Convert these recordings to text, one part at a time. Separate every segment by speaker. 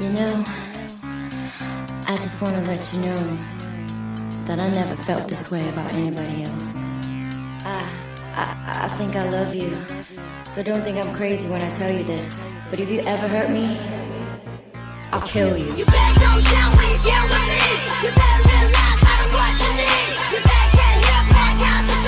Speaker 1: You know, I just want to let you know that I never felt this way about anybody else. I, I, I think I love you, so don't think I'm crazy when I tell you this. But if you ever hurt me, I'll kill you.
Speaker 2: You better go down when you get with me. You better realize I don't what you need. You better get here, back out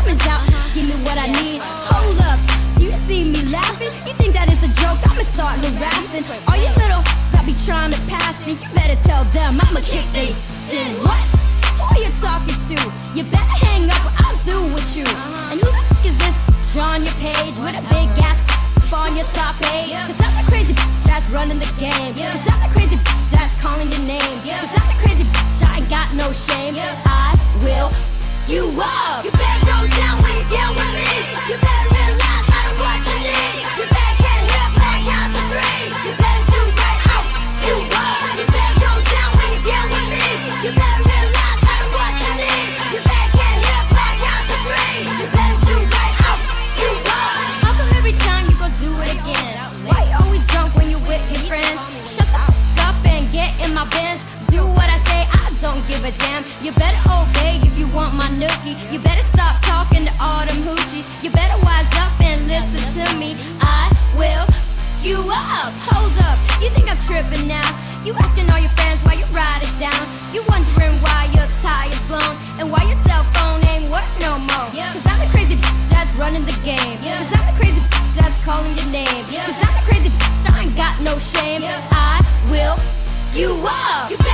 Speaker 3: diamonds out, give me what I need. Hold up, do you see me laughing? You think that it's a joke? I'ma start harassing all you little that be trying to pass it. You better tell them I'ma kick they in. What? Who are you talking to? You better hang up or I'll do with you. Uh-huh. And who the f is this on your page with a big ass on your top page? Cause I'm the crazy bitch that's running the game. Cause I'm the crazy bitch that's calling your name. Cause I'm the crazy bitch, I ain't got no shame. I will you up.
Speaker 2: You better go down when you better
Speaker 3: obey if you want my nookie. You better You better wise up and listen to me. I will you up. Hold up, you think I'm tripping now? You asking all your friends why you ride it down. You wondering why your tire's blown and why your cell phone ain't work no more. Cause I'm the crazy b- that's running the game. Cause I'm the crazy that's calling your name. Cause I'm the crazy I ain't got no shame. I will you up.